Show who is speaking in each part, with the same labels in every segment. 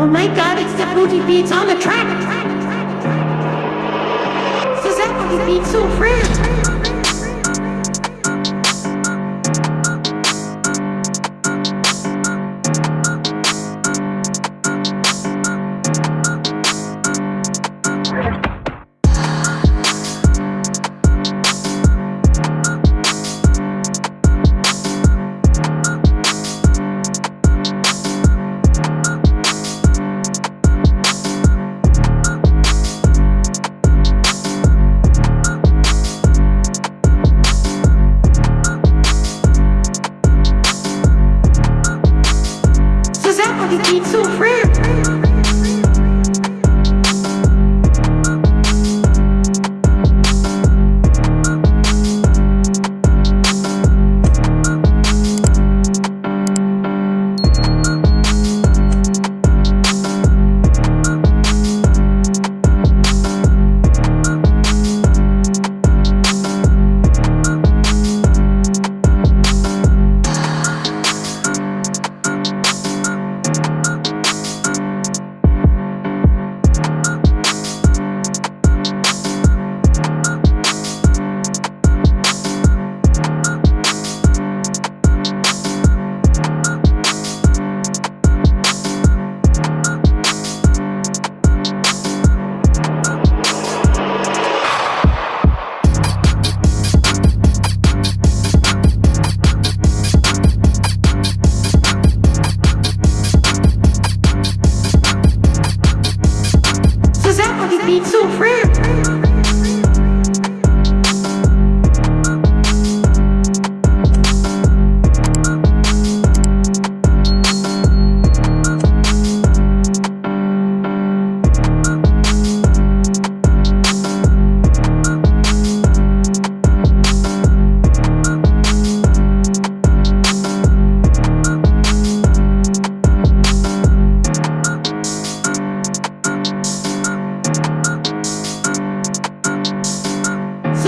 Speaker 1: Oh my god, it's the booty beats on the track! So that booty beats so rare! So that booty beats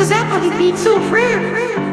Speaker 1: That booty beats so rare!